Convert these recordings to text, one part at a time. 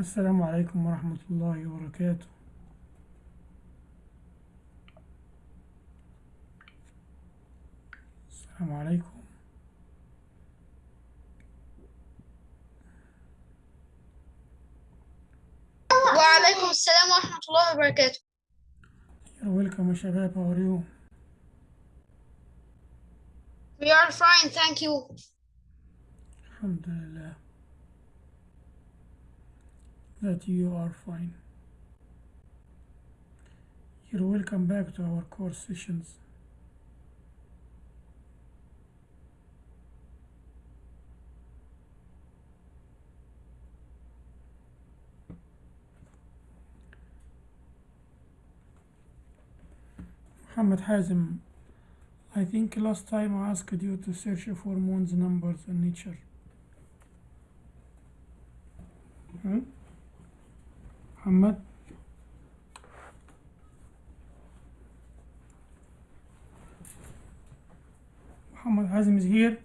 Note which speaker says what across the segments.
Speaker 1: السلام عليكم ورحمة الله وبركاته. السلام عليكم.
Speaker 2: وعليكم السلام ورحمة الله وبركاته.
Speaker 1: You're welcome يا شباب. How are you?
Speaker 2: We are fine, thank you.
Speaker 1: الحمد لله. That you are fine You're welcome back to our course sessions Muhammad Hazim I think last time I asked you to search for Moon's numbers in nature. Hmm? Muhammad? Muhammad Hazim is here.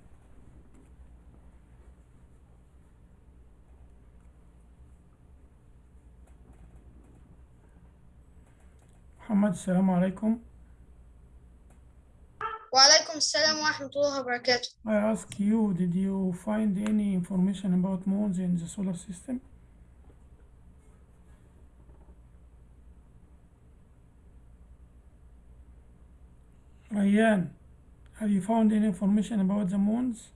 Speaker 1: Muhammad, السلام عليكم.
Speaker 2: وعليكم السلام ورحمة الله وبركاته.
Speaker 1: I ask you, did you find any information about moons in the solar system? Ryan, have you found any information about the moons?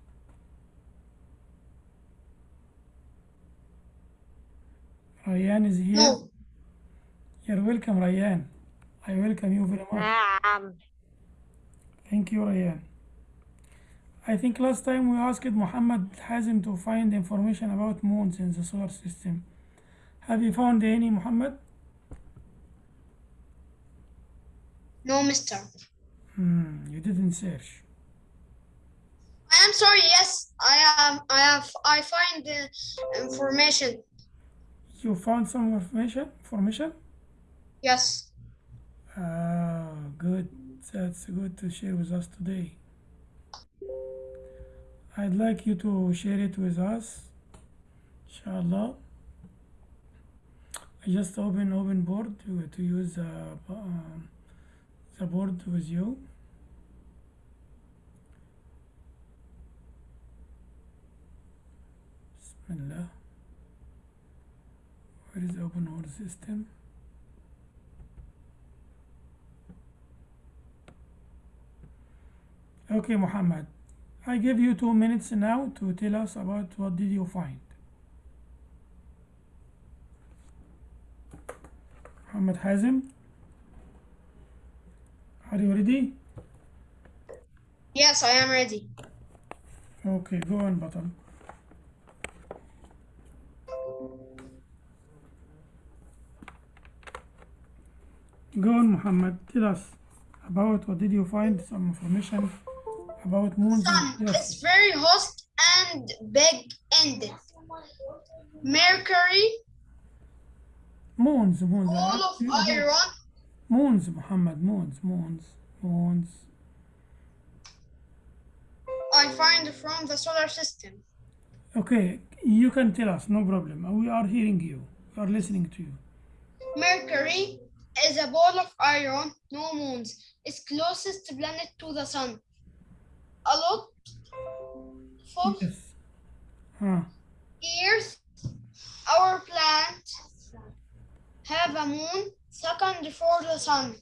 Speaker 1: Ryan is here.
Speaker 2: No.
Speaker 1: You're welcome, Ryan. I welcome you very much.
Speaker 3: Um.
Speaker 1: Thank you, Ryan. I think last time we asked Muhammad Hazim to find information about moons in the solar system. Have you found any, Muhammad?
Speaker 2: No, mister.
Speaker 1: Hmm, you didn't search.
Speaker 2: I am sorry, yes, I am, I have, I find the information.
Speaker 1: You found some information? Information?
Speaker 2: Yes.
Speaker 1: Ah, good. That's good to share with us today. I'd like you to share it with us. Inshallah. I just open open board to, to use the, um, the board with you. Bismillah. Where is the open board system? Okay, Muhammad. I give you two minutes now to tell us about what did you find. Muhammad Hazim, are you ready?
Speaker 2: Yes, I am ready.
Speaker 1: Okay, go on, button. Go on, Muhammad. Tell us about what did you find? Some information about moons.
Speaker 2: Sun
Speaker 1: and-
Speaker 2: is very hot and big-ended. Mercury,
Speaker 1: moons, moons.
Speaker 2: All of iron,
Speaker 1: Moons, Muhammad. Moons, moons, moons.
Speaker 2: I find from the solar system.
Speaker 1: Okay, you can tell us, no problem. We are hearing you. We are listening to you.
Speaker 2: Mercury is a ball of iron, no moons. It's closest planet to the sun. A lot for
Speaker 1: Yes. Huh.
Speaker 2: years, our planet have a moon second for the sun.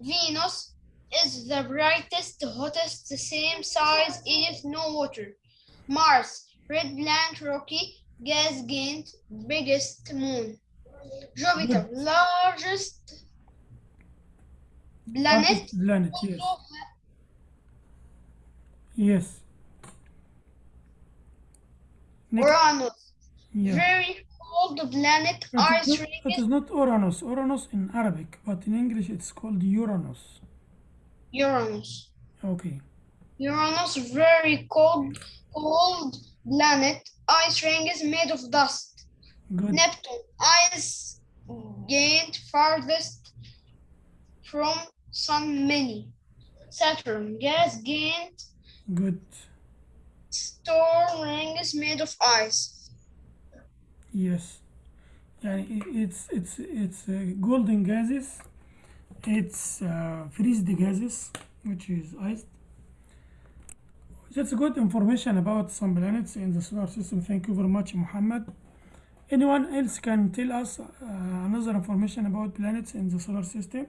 Speaker 2: Venus is the brightest, hottest, the same size if no water. Mars, red planet, rocky, gas giant, biggest moon. Jupiter, hmm. largest planet,
Speaker 1: Planet, yes. Yes. Next,
Speaker 2: Uranus, very cold planet,
Speaker 1: It is,
Speaker 2: ice
Speaker 1: not,
Speaker 2: ring
Speaker 1: it is not Uranus. Uranus in Arabic, but in English it's called Uranus.
Speaker 2: Uranus.
Speaker 1: Okay.
Speaker 2: Uranus, very cold, cold planet. Ice ring is made of dust.
Speaker 1: Good.
Speaker 2: Neptune, ice giant farthest from sun many. Saturn, gas giant.
Speaker 1: Good.
Speaker 2: Storm ring is made of ice
Speaker 1: Yes. يعني i- it's it's it's uh, golden gases it's uh, freezed gases which is iced that's good information about some planets in the solar system thank you very much Muhammad anyone else can tell us uh, another information about planets in the solar system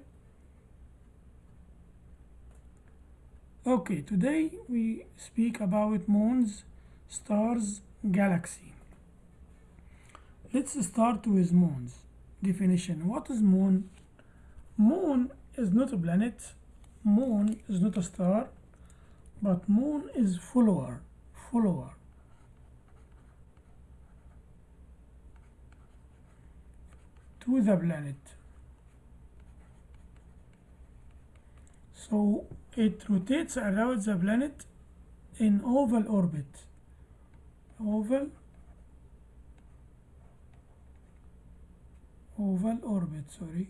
Speaker 1: okay today we speak about moons stars galaxy let's start with moons. Definition. What is moon? Moon is not a planet. Moon is not a star. But moon is follower. Follower. To the planet. So it rotates around the planet in oval orbit. Oval oval orbit sorry.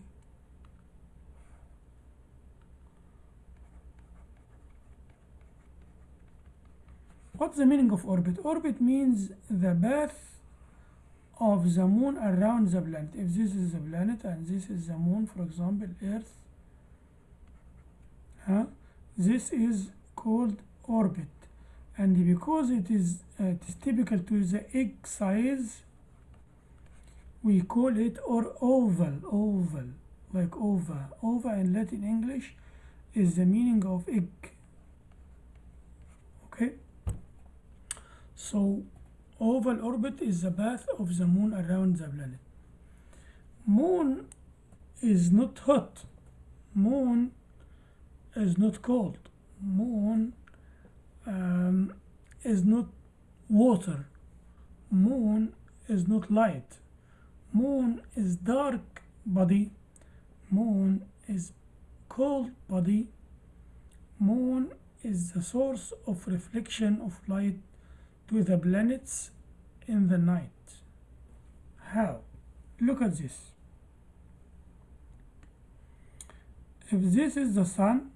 Speaker 1: What's the meaning of orbit? Orbit means the path of the moon around the planet. If this is the planet and this is the moon for example earth huh? this is called orbit. And because it is uh, it is typical to the egg size we call it or oval oval like ova. Ova in latin english is the meaning of egg. Okay? So oval orbit is the path of the moon around the planet. Moon is not hot. Moon is not cold. Moon um, is not water. Moon is not light moon is dark body. Moon is cold body. Moon is the source of reflection of light to the planets in the night. How look at this. If this is the sun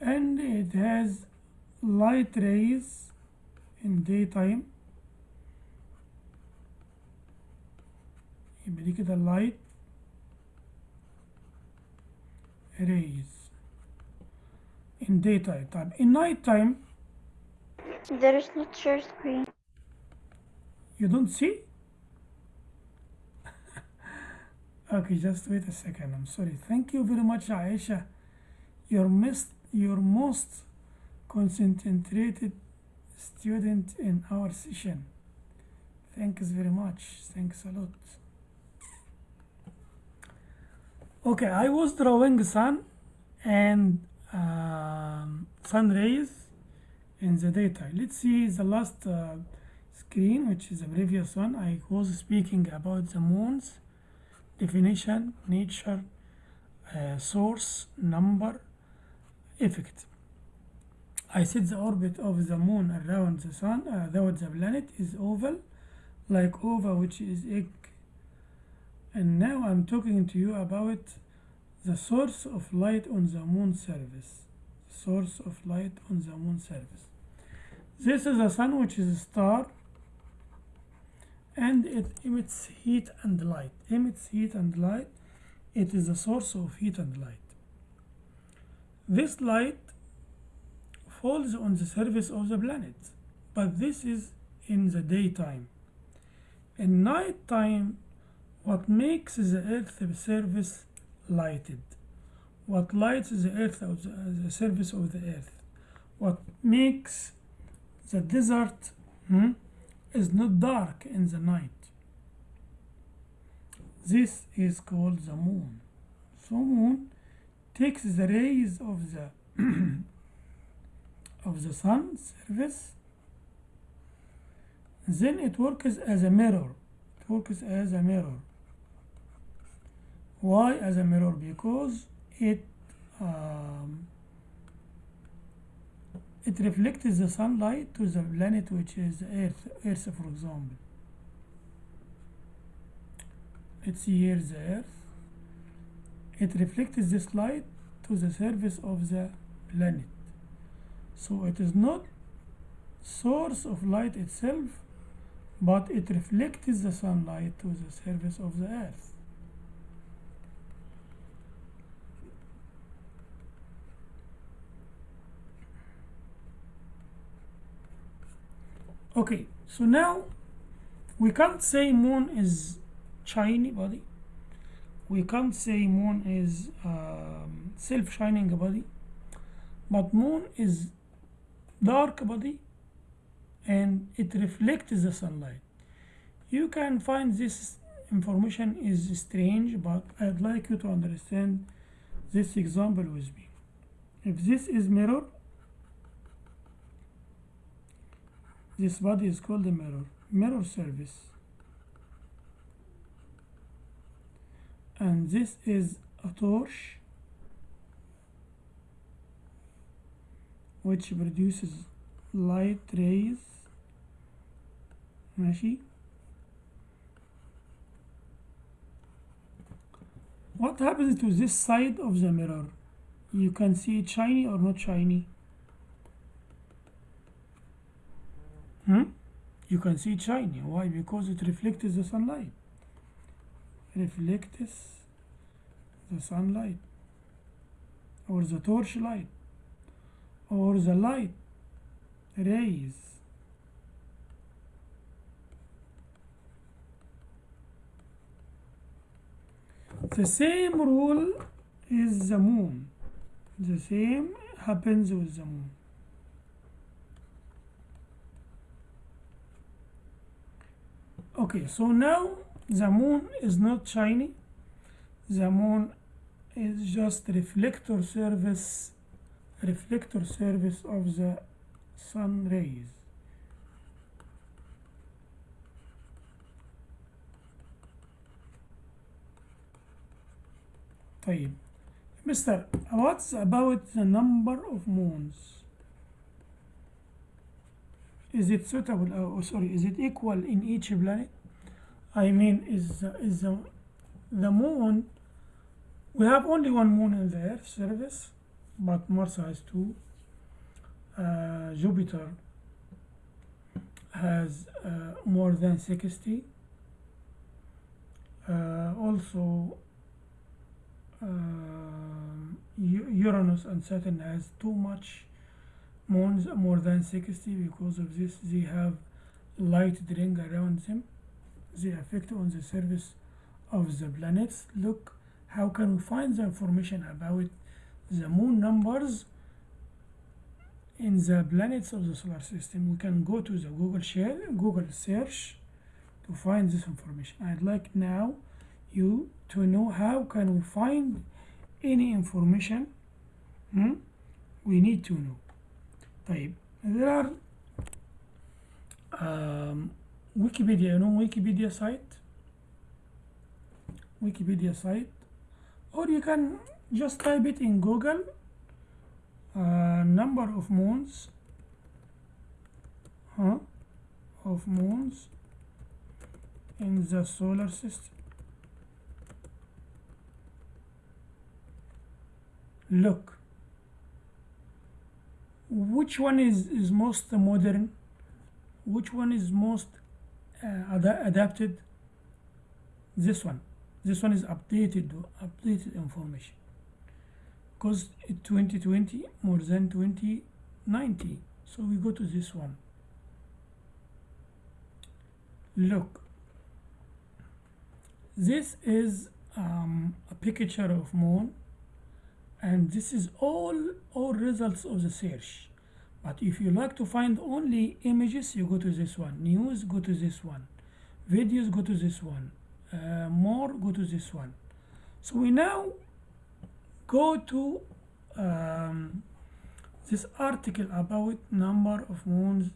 Speaker 1: and it has light rays in daytime America the light rays in daytime time. In nighttime,
Speaker 3: there is no share screen.
Speaker 1: You don't see? okay, just wait a second. I'm sorry. Thank you very much, Aisha. Your missed your most concentrated student in our session. Thanks very much. Thanks a lot okay i was drawing sun and um, sun rays in the daytime. Let's see the last uh, screen which is the previous one. I was speaking about the moons definition nature uh, source number effect. I said the orbit of the moon around the sun uh, around the planet is oval like oval which is and now I'm talking to you about the source of light on the moon surface. Source of light on the moon surface. This is the sun which is a star and it emits heat and light. Emits heat and light. It is the source of heat and light. This light falls on the surface of the planet but this is in the daytime. In night time what makes the earth surface lighted? What lights the earth the, the surface of the earth? What makes the desert hmm, is not dark in the night? This is called the moon. So moon takes the rays of the of the sun surface then it works as a mirror. It works as a mirror why as a mirror? Because it um, it reflects the sunlight to the planet which is earth earth for example. Let's see here the earth. It reflects this light to the surface of the planet. So it is not source of light itself but it reflects the sunlight to the surface of the earth okay so now we can't say moon is shiny body. We can't say moon is um, self-shining body. But moon is dark body and it reflects the sunlight. You can find this information is strange but I'd like you to understand this example with me. If this is mirror this body is called a mirror mirror surface and this is a torch which produces light rays ماشي what happens to this side of the mirror you can see it shiny or not shiny Hmm? you can see it shiny why? Because it reflects the sunlight. Reflects the sunlight. Or the torch light or the light rays. The same rule is the moon. The same happens with the moon okay so now the moon is not shiny the moon is just reflector surface reflector surface of the sun rays طيب Mister, what's about the number of moons? Is it suitable, oh sorry, is it equal in each planet? I mean, is, is the, the moon, we have only one moon in the Earth surface, but Mars has two. Uh, Jupiter has uh, more than 60. Uh, also, um, Uranus and Saturn has too much more than 60. Because of this, they have light ring around them. the effect on the surface of the planets. Look, how can we find the information about the moon numbers in the planets of the solar system? We can go to the Google share, Google search to find this information. I'd like now you to know how can we find any information hmm, we need to know طيب there are um, Wikipedia you know Wikipedia site Wikipedia site or you can just type it in Google uh, number of moons huh, of moons in the solar system look which one is, is most modern? Which one is most uh, ad- adapted? This one. This one is updated updated information. Because in 2020 more than 2090 so we go to this one. Look. This is um, a picture of moon and this is all all results of the search. But if you like to find only images you go to this one. News go to this one. Videos go to this one. Uh, more go to this one. So we now go to um, this article about number of moons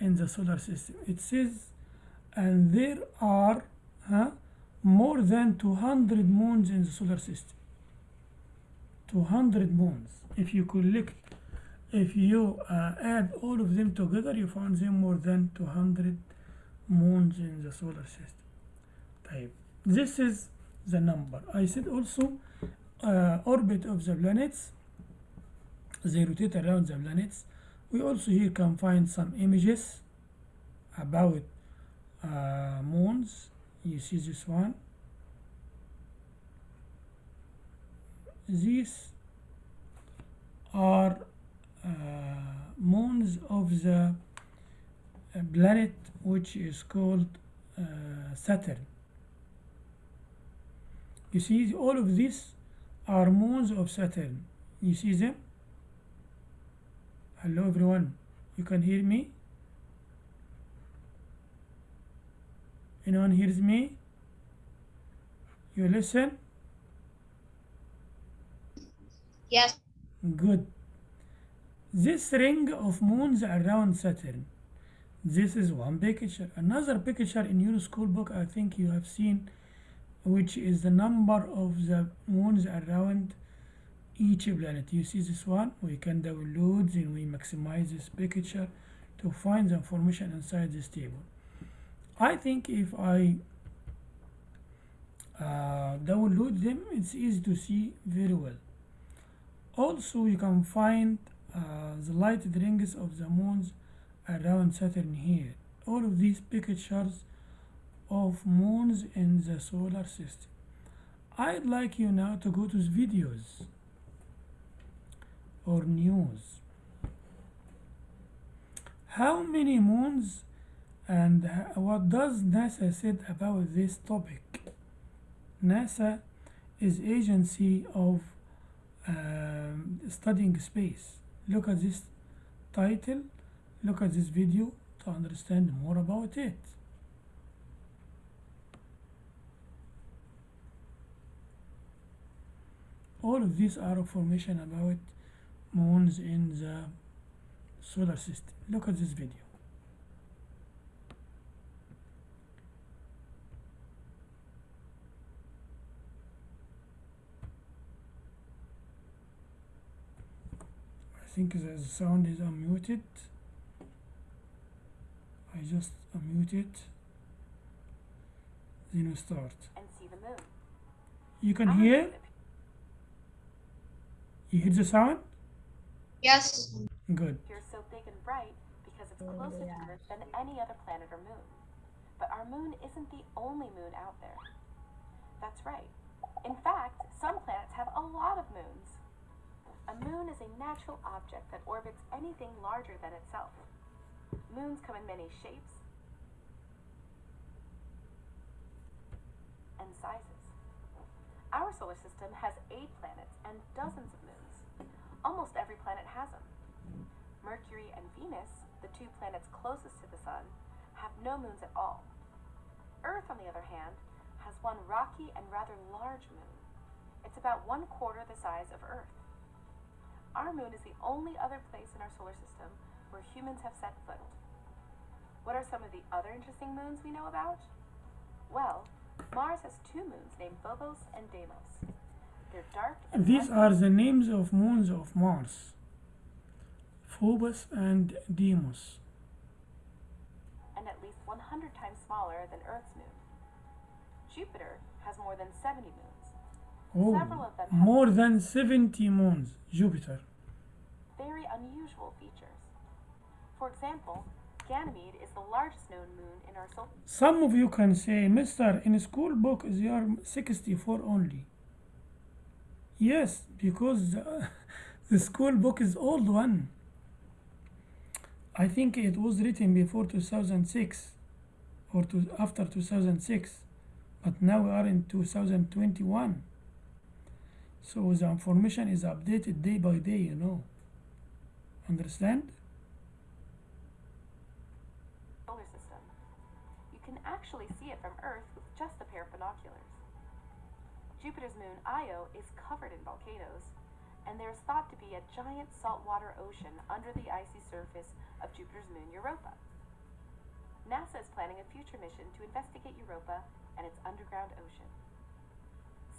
Speaker 1: in the solar system. It says and there are huh, more than 200 moons in the solar system 200 bonds. If you collect if you uh, add all of them together you find them more than 200 moons in the solar system. Type this is the number. I said also uh, orbit of the planets they rotate around the planets. We also here can find some images about uh, moons. You see this one. These are uh, moons of the uh, planet which is called uh, Saturn. You see all of these are moons of Saturn. You see them? Hello everyone. You can hear me? Anyone hears me? You listen
Speaker 2: Yes.
Speaker 1: good. This ring of moons around Saturn. This is one picture. Another picture in your school book I think you have seen which is the number of the moons around each planet. You see this one? We can download and we maximize this picture to find the information inside this table. I think if I uh, download them it's easy to see very well also you can find uh, the lighted rings of the moons around Saturn here. All of these pictures of moons in the solar system. I'd like you now to go to videos or news. How many moons and what does NASA said about this topic? NASA is agency of um, studying space. Look at this title look at this video to understand more about it. All of these are information about moons in the solar system. Look at this video think the sound is unmuted I just unmute it then we start
Speaker 4: and see the moon.
Speaker 1: you can
Speaker 4: Our
Speaker 1: hear you hear the sound
Speaker 2: Yes.
Speaker 1: good
Speaker 4: appears so big and bright because it's closer to Earth than any other planet or moon. But our moon isn't the only moon out there. That's right. In fact, some planets have a lot of moons. A moon is a natural object that orbits anything larger than itself. Moons come in many shapes and sizes. Our solar system has eight planets and dozens of moons. Almost every planet has them. Mercury and Venus, the two planets closest to the Sun, have no moons at all. Earth, on the other hand, has one rocky and rather large moon. It's about one quarter the size of Earth. Our moon is the only other place in our solar system where humans have set foot. What are some of the other interesting moons we know about? Well, Mars has two moons named Phobos and Deimos. They're dark and
Speaker 1: These are the names of moons of Mars Phobos and Deimos.
Speaker 4: and at least 100 times smaller than Earth's moon. Jupiter has more than 70 moons. Several
Speaker 1: Oh,
Speaker 4: of them
Speaker 1: more than 70 moons, Jupiter.
Speaker 4: very unusual features. For example, Ganymede is the largest known moon in our solar
Speaker 1: Some of you can say, Mister, in school book they are 64 only. Yes, because the, the school book is old one. I think it was written before 2006 or to, after 2006, but now we are in 2021. So the information is updated day by day, you know. Understand?
Speaker 4: solar system. You can actually see it from Earth with just a pair of binoculars. Jupiter's moon Io is covered in volcanoes, and there is thought to be a giant saltwater ocean under the icy surface of Jupiter's moon Europa. NASA is planning a future mission to investigate Europa and its underground ocean.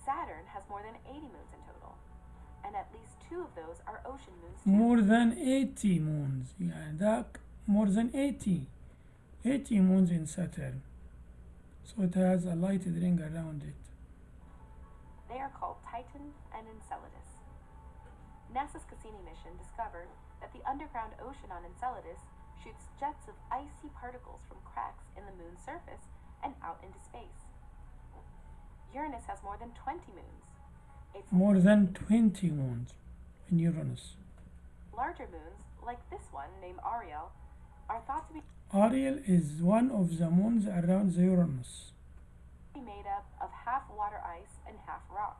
Speaker 4: Saturn has more than 80 moons in total, and at least two of those are ocean moons. Too.
Speaker 1: More than 80 moons, yeah, that more than 80. 80 moons in Saturn. So it has a lighted ring around it.
Speaker 4: They are called Titan and Enceladus. NASA's Cassini mission discovered that the underground ocean on Enceladus shoots jets of icy particles from cracks in the moon's surface and out into space. Uranus has more than 20 moons. Its
Speaker 1: more than 20 moons in Uranus.
Speaker 4: larger moons, like this one named Ariel, are thought to be
Speaker 1: Ariel is one of the moons around the Uranus.
Speaker 4: made up of half water ice and half rock.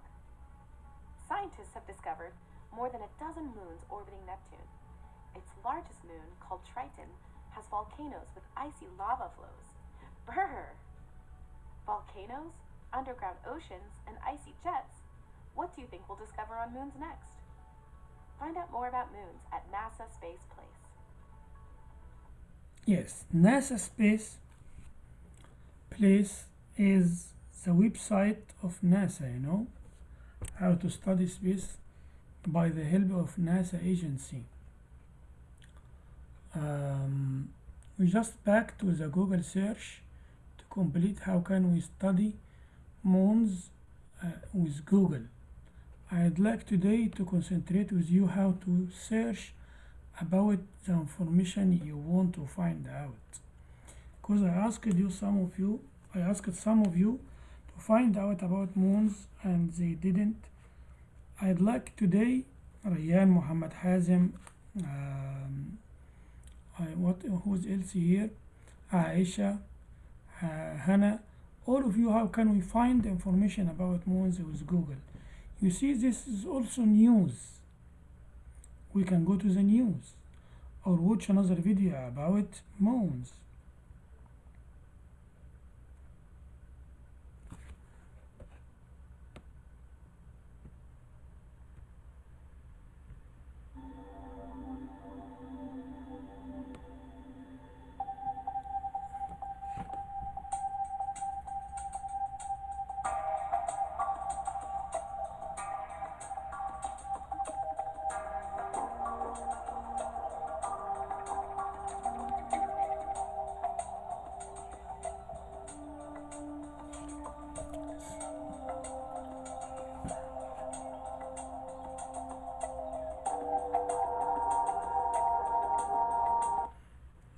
Speaker 4: Scientists have discovered more than a dozen moons orbiting Neptune. Its largest moon, called Triton, has volcanoes with icy lava flows. Brr! Volcanoes, underground oceans, and icy jets. What do you think we'll discover on moons next? Find out more about moons at NASA Space Place.
Speaker 1: Yes, NASA Space Place is the website of NASA, you know, how to study space by the help of NASA agency. Um, we just back to the Google search to complete how can we study moons uh, with Google. I'd like today to concentrate with you how to search about the information you want to find out. Because I asked you some of you I asked some of you to find out about moons and they didn't. I'd like today Rayyan Muhammad Hazim um, I, what who's else here? Aisha uh, Hannah all of you how can we find information about moons with Google you see this is also news we can go to the news or watch another video about moons.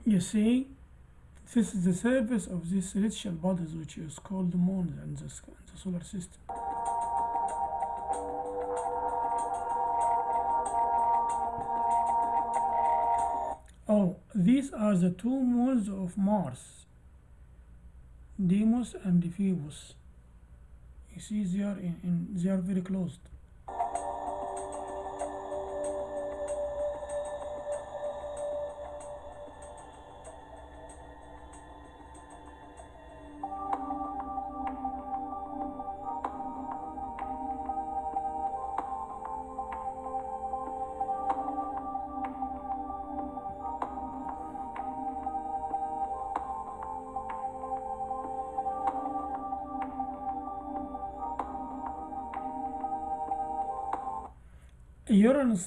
Speaker 1: You see, this is the surface of these celestial bodies which is called the moon in the, the solar system. Oh, these are the two moons of Mars, Deimos and Phoebus. You see, they are in, in they are very close.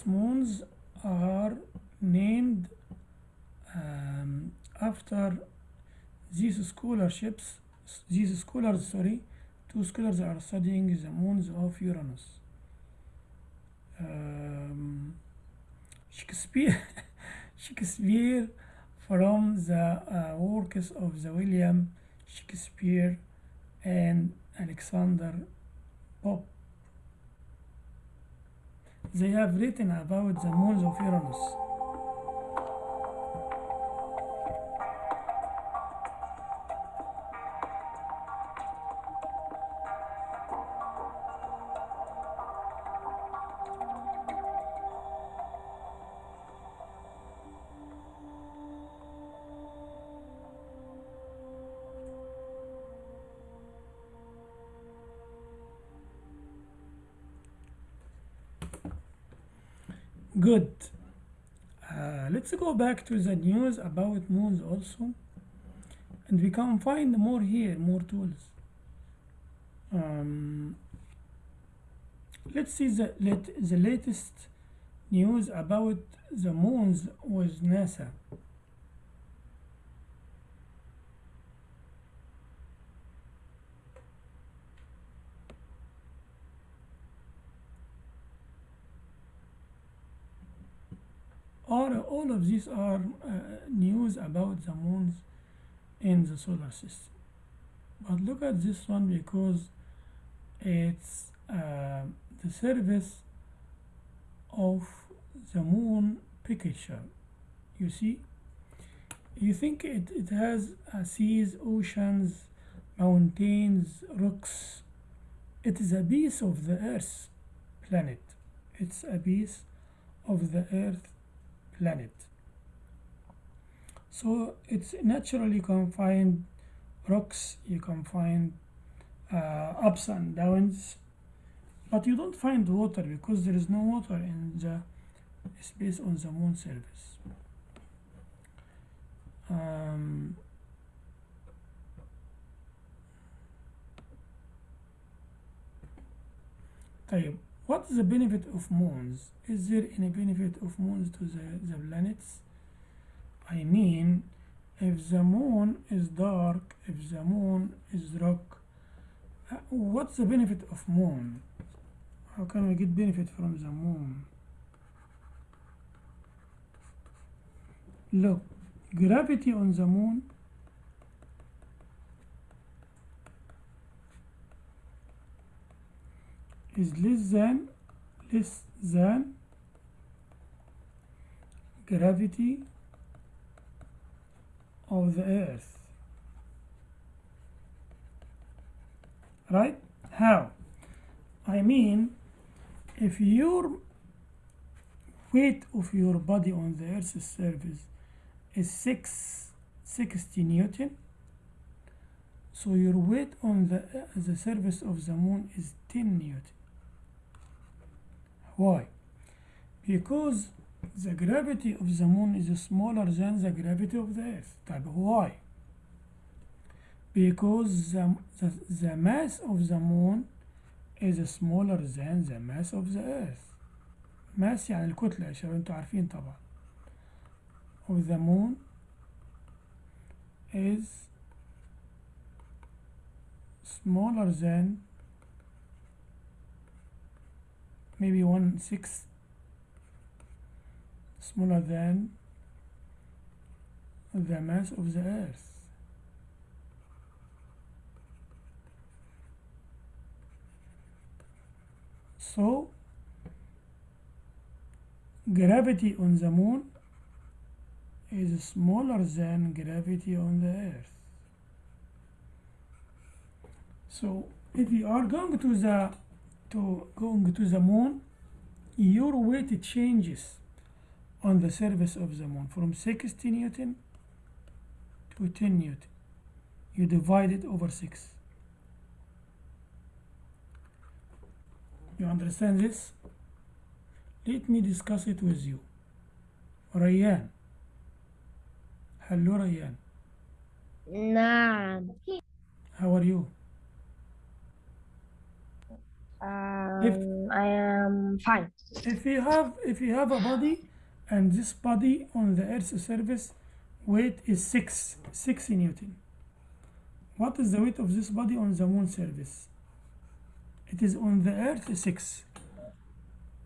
Speaker 1: Moons are named um, after these scholarships, these scholars, sorry, two scholars are studying the moons of Uranus. Um, Shakespeare, Shakespeare from the uh, works of the William Shakespeare and Alexander Pope they have written about the moons of Uranus. Good. Uh, let's go back to the news about moons also. And we can find more here, more tools. Um, let's see the, let, the latest news about the moons with NASA. are all of these are uh, news about the moons in the solar system. But look at this one because it's uh, the surface of the moon picture. You see? You think it, it has uh, seas oceans mountains rocks. It is a piece of the earth planet. It's a piece of the earth planet so it's naturally confined rocks you can find uh, ups and downs but you don't find water because there is no water in the space on the moon surface um, طيب what is the benefit of moons? Is there any benefit of moons to the, the planets? I mean if the moon is dark if the moon is rock uh, what's the benefit of moon? How can we get benefit from the moon? Look gravity on the moon is less than less than gravity of the earth. Right? How? I mean if your weight of your body on the earth's surface is 6 60 newton so your weight on the the surface of the moon is 10 newton why because the gravity of the moon is smaller than the gravity of the earth طيب why because the, the, the mass of the moon is smaller than the mass of the earth mass يعني الكتلة يا شباب انتوا عارفين طبعا of the moon is smaller than maybe one sixth smaller than the mass of the earth. So gravity on the moon is smaller than gravity on the earth. So if you are going to the to going to the moon, your weight changes on the surface of the moon from 60 newton to 10 newton. You divide it over 6. You understand this? Let me discuss it with you. Ryan. Hello, Ryan.
Speaker 5: Naam.
Speaker 1: How are you?
Speaker 5: Um, I am fine.
Speaker 1: if you have if you have a body and this body on the earth's surface weight is 6 6 newton. What is the weight of this body on the moon surface? It is on the earth 6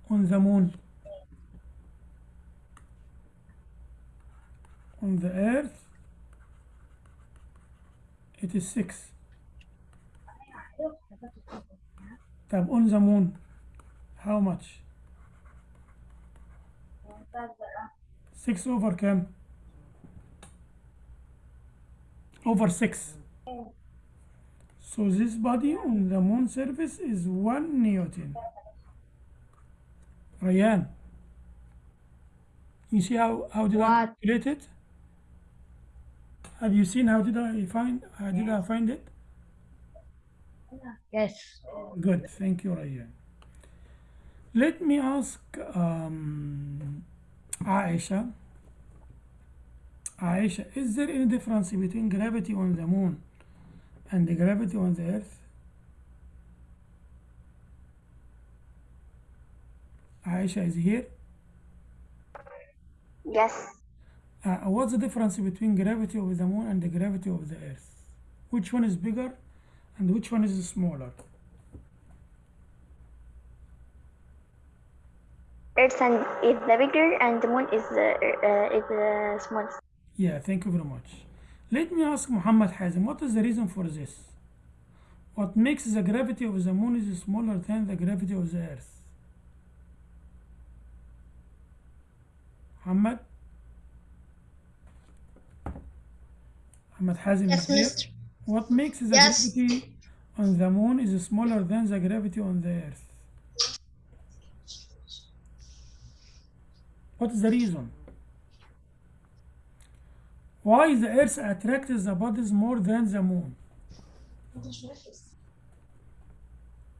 Speaker 1: on the moon. On the earth it is 6 طب on the moon how much 6 over كام over 6 so this body on the moon surface is 1 newton Ryan you see how, how did I
Speaker 5: What?
Speaker 1: calculate it have you seen how did I find how did I find it
Speaker 5: Yes
Speaker 1: Good, thank you, Ryan. Let me ask um, Aisha. Aisha, is there any difference between gravity on the moon and the gravity on the earth? Aisha is here.
Speaker 3: Yes.
Speaker 1: Uh, what's the difference between gravity of the moon and the gravity of the earth? Which one is bigger and which one is smaller?
Speaker 3: Earth and is the bigger and the moon is the uh, is the smallest.
Speaker 1: Yeah, thank you very much. Let me ask Muhammad Hazim, what is the reason for this? What makes the gravity of the moon is smaller than the gravity of the earth? Muhammad? Muhammad Hazim
Speaker 2: Yes,
Speaker 1: is here.
Speaker 2: Mister.
Speaker 1: What makes the
Speaker 2: Yes.
Speaker 1: gravity on the moon is smaller than the gravity on the earth? What is the reason? Why the earth attracts the bodies more than the moon?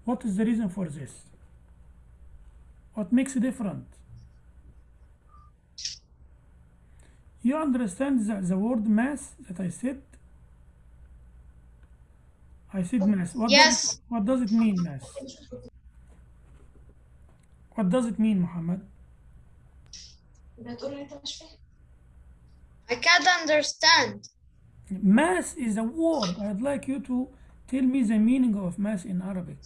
Speaker 1: What is the reason for this? What makes it different? You understand the, the word mass that I said? I said mass. What
Speaker 2: yes.
Speaker 1: Does, what does it mean, mass? What does it mean, Muhammad?
Speaker 2: I can't understand.
Speaker 1: Mass is a word. I'd like you to tell me the meaning of mass in Arabic.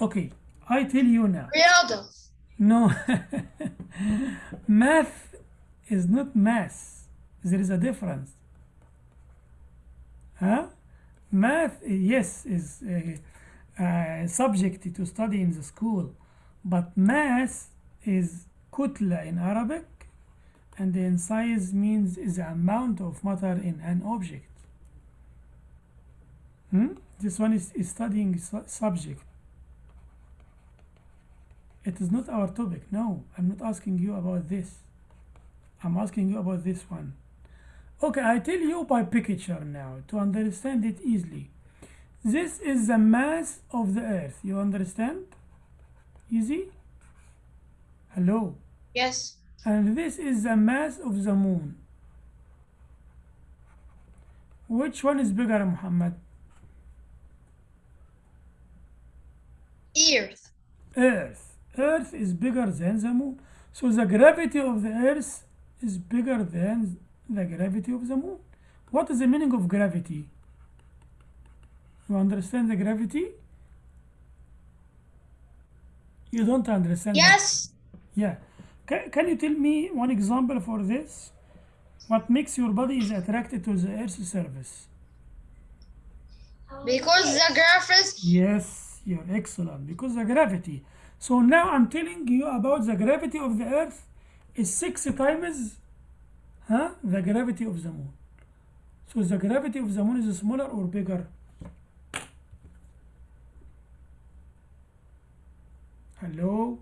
Speaker 1: Okay, I tell you now. No, math is not mass. There is a difference. Huh? Math, yes, is a, subject to study in the school, but mass is kutla in Arabic, and in size means is the amount of matter in an object. Hmm? This one is, is studying su- subject. It is not our topic. No, I'm not asking you about this. I'm asking you about this one. Okay, I tell you by picture now to understand it easily. This is the mass of the earth. You understand? Easy? Hello.
Speaker 2: Yes.
Speaker 1: And this is the mass of the moon. Which one is bigger, Muhammad?
Speaker 2: Earth.
Speaker 1: Earth. Earth is bigger than the moon. So the gravity of the earth is bigger than the gravity of the moon. What is the meaning of gravity? You understand the gravity? You don't understand.
Speaker 2: Yes.
Speaker 1: Yeah. Can, can you tell me one example for this? What makes your body is attracted to the earth's surface?
Speaker 2: Because the gravity.
Speaker 1: Yes, you're excellent because the gravity. So now I'm telling you about the gravity of the earth is six times huh, the gravity of the moon. So the gravity of the moon is smaller or bigger? Hello?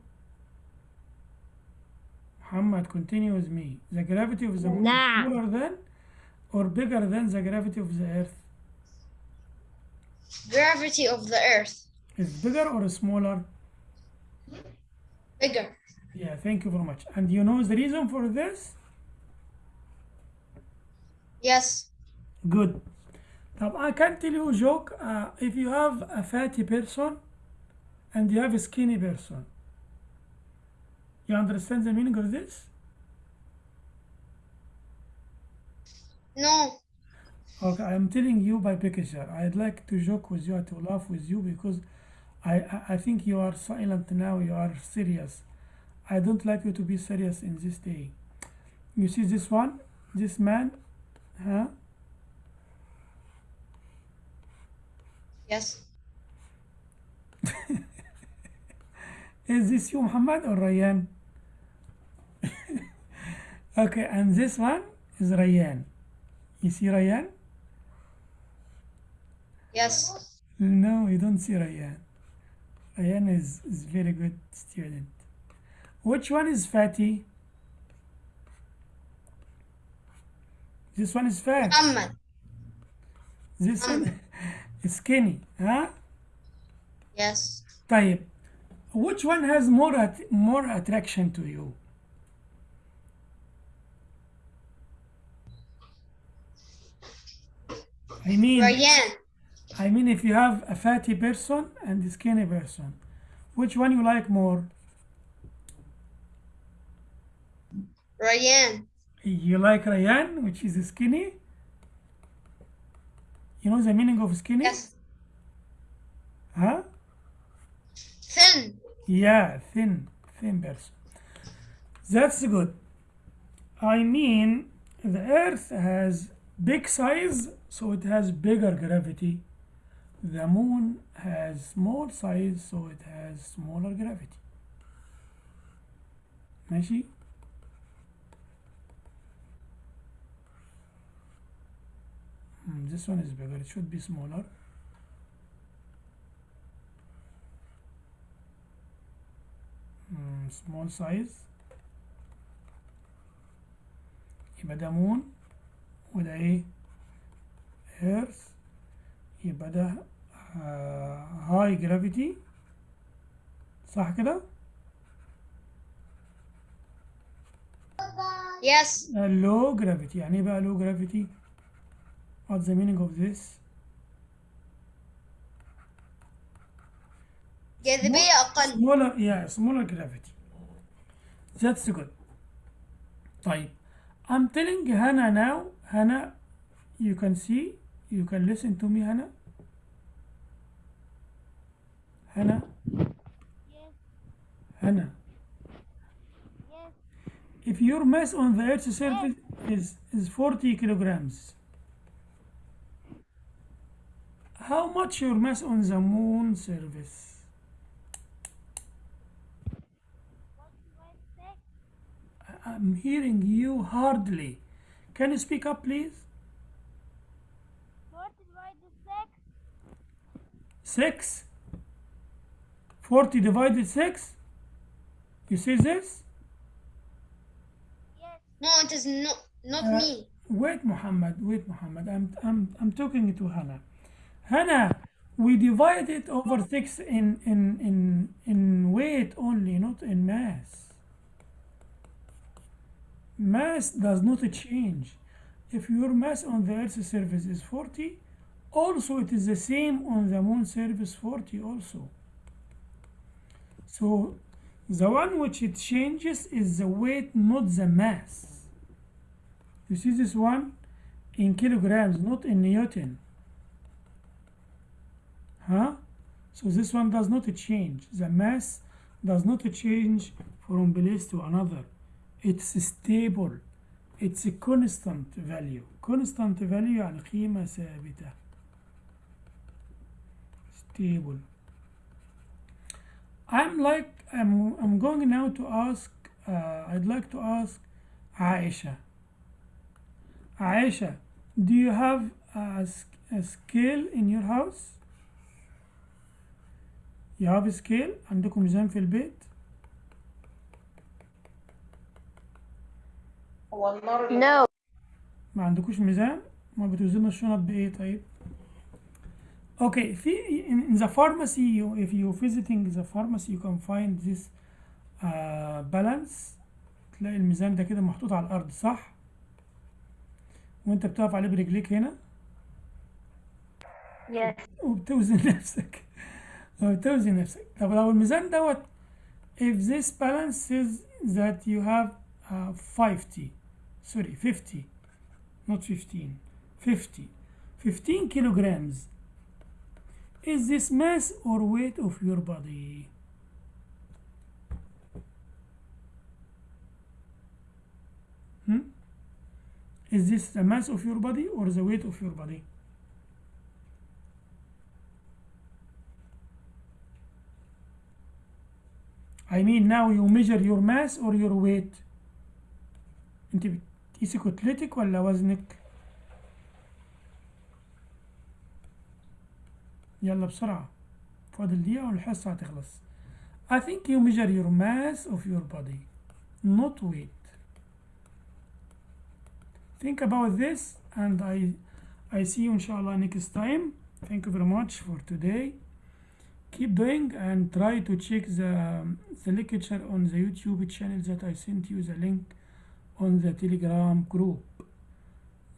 Speaker 1: Muhammad, continue with me. The gravity of the moon
Speaker 5: Nah.
Speaker 1: is smaller than or bigger than the gravity of the earth?
Speaker 2: gravity of the earth.
Speaker 1: Is bigger or smaller?
Speaker 2: Bigger.
Speaker 1: Yeah, thank you very much. And you know the reason for this?
Speaker 2: Yes.
Speaker 1: Good. Now I can tell you a joke. Uh, if you have a fatty person and you have a skinny person, you understand the meaning of this?
Speaker 2: No.
Speaker 1: Okay, I'm telling you by picture. I'd like to joke with you, to laugh with you because I, I, I think you are silent now, you are serious. I don't like you to be serious in this day. You see this one? This man? Huh?
Speaker 2: Yes.
Speaker 1: Is this you, Muhammad or Ryan? okay, and this one is Ryan. You see Ryan?
Speaker 2: Yes.
Speaker 1: No, you don't see Ryan. Ryan is, is very good student. Which one is fatty? This one is fat.
Speaker 2: Muhammad.
Speaker 1: This one is skinny. Huh?
Speaker 2: Yes.
Speaker 1: طيب. Which one has more at, more attraction to you? I mean,
Speaker 2: Ryan.
Speaker 1: I mean, if you have a fatty person and a skinny person, which one you like more?
Speaker 2: Ryan.
Speaker 1: You like Ryan, which is skinny? You know the meaning of skinny?
Speaker 2: Yes.
Speaker 1: Yeah, thin, thin person. That's good. I mean, the Earth has big size, so it has bigger gravity. The Moon has small size, so it has smaller gravity. ماشي؟ Hmm, this one is bigger. It should be smaller. Hmm, small size. يبقى ده مون وده إيه ايرث يبقى ده هاي جرافيتي صح كده
Speaker 2: Yes.
Speaker 1: لو جرافيتي يعني إيه بقى لو جرافيتي what's the meaning of this
Speaker 2: جاذبية أقل.
Speaker 1: smaller yeah smaller gravity that's good طيب I'm telling Hannah now Hannah you can see you can listen to me Hannah Hannah Hannah if your mass on the earth's surface is is 40 kilograms how much your mass on the moon surface I'm hearing you hardly. Can you speak up, please? 6? 40 divided 6? You see this? Yes.
Speaker 2: No, it is not not
Speaker 1: Uh,
Speaker 2: me.
Speaker 1: Wait, Muhammad. Wait, Muhammad. I'm, I'm, I'm talking to Hannah. Hannah, we divide it over 6 in, in, in, in weight only, not in mass. Mass does not change. If your mass on the Earth's surface is 40, also it is the same on the moon surface 40 also. So the one which it changes is the weight, not the mass. You see this one in kilograms, not in Newton Huh? So this one does not change. The mass does not change from place to another. It's stable. It's a constant value. Constant value يعني قيمة ثابتة. Stable. I'm like I'm I'm going now to ask uh, I'd like to ask Aisha. Aisha, do you have a, s- a scale in your house? A scale عندكم ميزان في البيت؟
Speaker 3: No.
Speaker 1: ما عندكوش ميزان؟ ما بتوزنوا الشنط بإيه طيب؟ Okay, في in, in the pharmacy you, if you visiting the pharmacy you can find this uh, balance تلاقي الميزان ده كده محطوط على الأرض صح؟ وأنت بتقف عليه برجليك هنا
Speaker 3: Yes.
Speaker 1: وبتوزن نفسك وبتوزن نفسك طب لو الميزان دوت if this balance says that you have uh, 50 sorry 50 not 15 50 15 kilograms is this mass or weight of your body hmm? is this the mass of your body or the weight of your body I mean now you measure your mass or your weight انت بتقيسي كتلتك ولا وزنك يلا بسرعة فاضل دقيقة والحصة هتخلص I think you measure your mass of your body not weight think about this and I I see you inshallah next time thank you very much for today keep doing and try to check the the lecture on the YouTube channel that I sent you the link on the telegram group.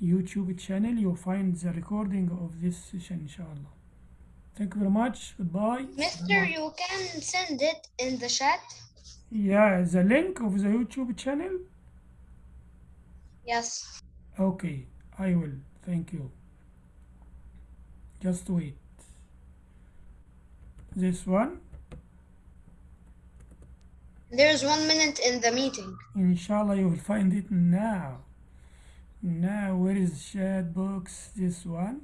Speaker 1: YouTube channel you'll find the recording of this session inshallah. Thank you very much. Goodbye.
Speaker 2: Mister, you can send it in the chat.
Speaker 1: yeah the link of the YouTube channel?
Speaker 2: Yes.
Speaker 1: okay I will. Thank you. Just wait this one
Speaker 2: There's one minute in the meeting.
Speaker 1: Inshallah, you will find it now. Now, where is chat box? This one.